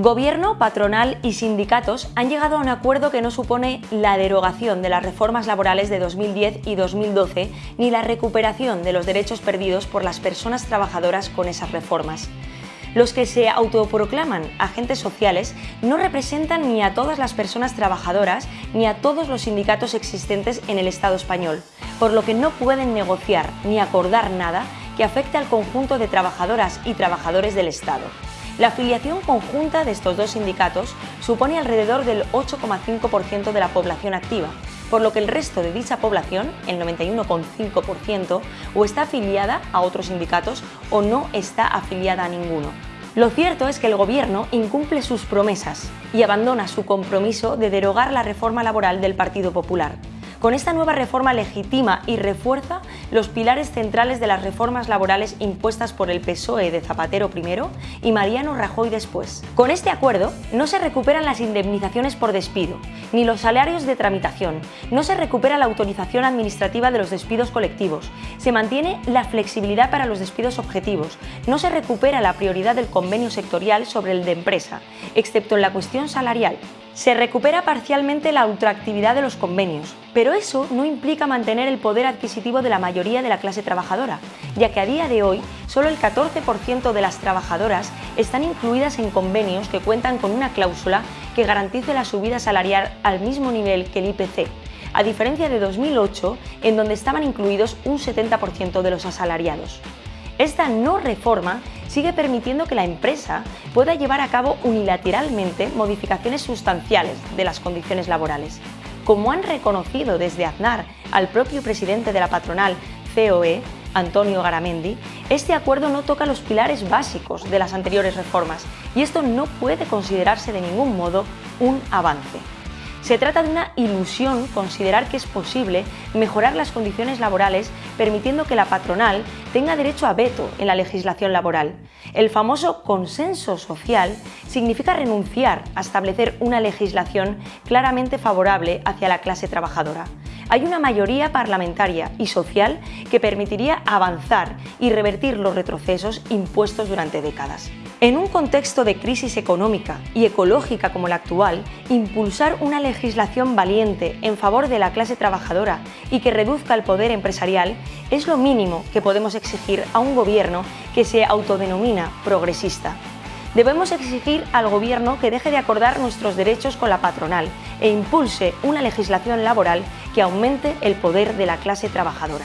Gobierno, patronal y sindicatos han llegado a un acuerdo que no supone la derogación de las reformas laborales de 2010 y 2012 ni la recuperación de los derechos perdidos por las personas trabajadoras con esas reformas. Los que se autoproclaman agentes sociales no representan ni a todas las personas trabajadoras ni a todos los sindicatos existentes en el Estado español, por lo que no pueden negociar ni acordar nada que afecte al conjunto de trabajadoras y trabajadores del Estado. La afiliación conjunta de estos dos sindicatos supone alrededor del 8,5% de la población activa, por lo que el resto de dicha población, el 91,5%, o está afiliada a otros sindicatos o no está afiliada a ninguno. Lo cierto es que el Gobierno incumple sus promesas y abandona su compromiso de derogar la reforma laboral del Partido Popular. Con esta nueva reforma legitima y refuerza los pilares centrales de las reformas laborales impuestas por el PSOE de Zapatero primero y Mariano Rajoy después. Con este acuerdo no se recuperan las indemnizaciones por despido, ni los salarios de tramitación, no se recupera la autorización administrativa de los despidos colectivos, se mantiene la flexibilidad para los despidos objetivos, no se recupera la prioridad del convenio sectorial sobre el de empresa, excepto en la cuestión salarial, se recupera parcialmente la ultraactividad de los convenios, pero eso no implica mantener el poder adquisitivo de la mayoría de la clase trabajadora, ya que a día de hoy solo el 14% de las trabajadoras están incluidas en convenios que cuentan con una cláusula que garantice la subida salarial al mismo nivel que el IPC, a diferencia de 2008, en donde estaban incluidos un 70% de los asalariados. Esta no reforma sigue permitiendo que la empresa pueda llevar a cabo unilateralmente modificaciones sustanciales de las condiciones laborales. Como han reconocido desde Aznar al propio presidente de la patronal COE, Antonio Garamendi, este acuerdo no toca los pilares básicos de las anteriores reformas y esto no puede considerarse de ningún modo un avance. Se trata de una ilusión considerar que es posible mejorar las condiciones laborales permitiendo que la patronal tenga derecho a veto en la legislación laboral. El famoso consenso social significa renunciar a establecer una legislación claramente favorable hacia la clase trabajadora hay una mayoría parlamentaria y social que permitiría avanzar y revertir los retrocesos impuestos durante décadas. En un contexto de crisis económica y ecológica como el actual, impulsar una legislación valiente en favor de la clase trabajadora y que reduzca el poder empresarial es lo mínimo que podemos exigir a un gobierno que se autodenomina progresista. Debemos exigir al Gobierno que deje de acordar nuestros derechos con la patronal e impulse una legislación laboral que aumente el poder de la clase trabajadora.